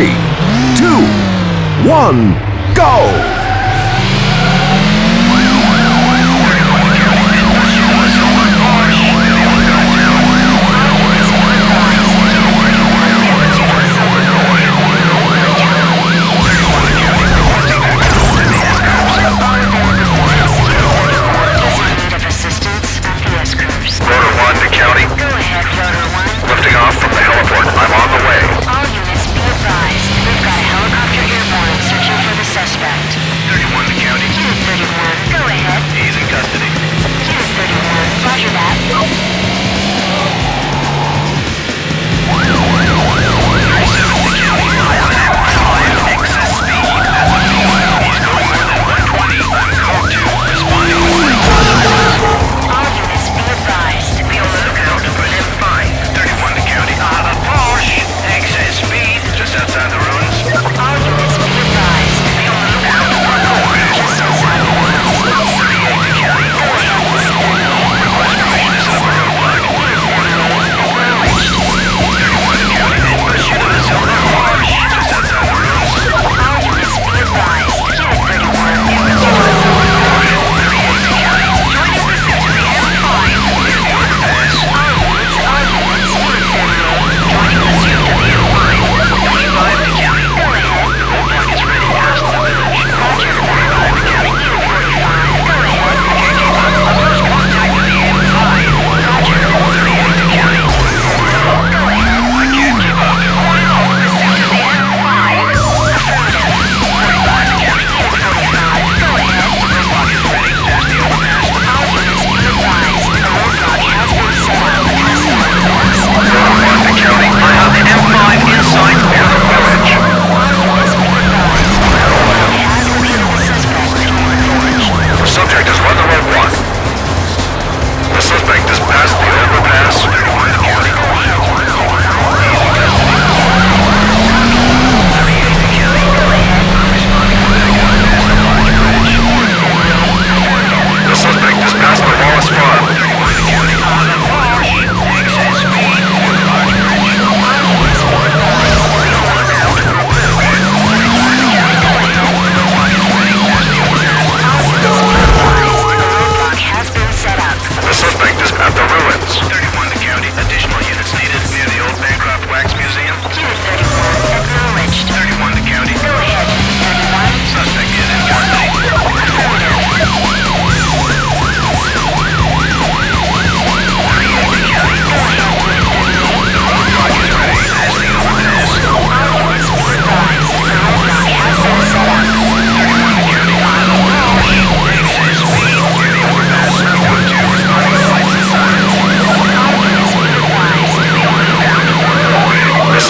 three, two, one, go!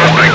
something.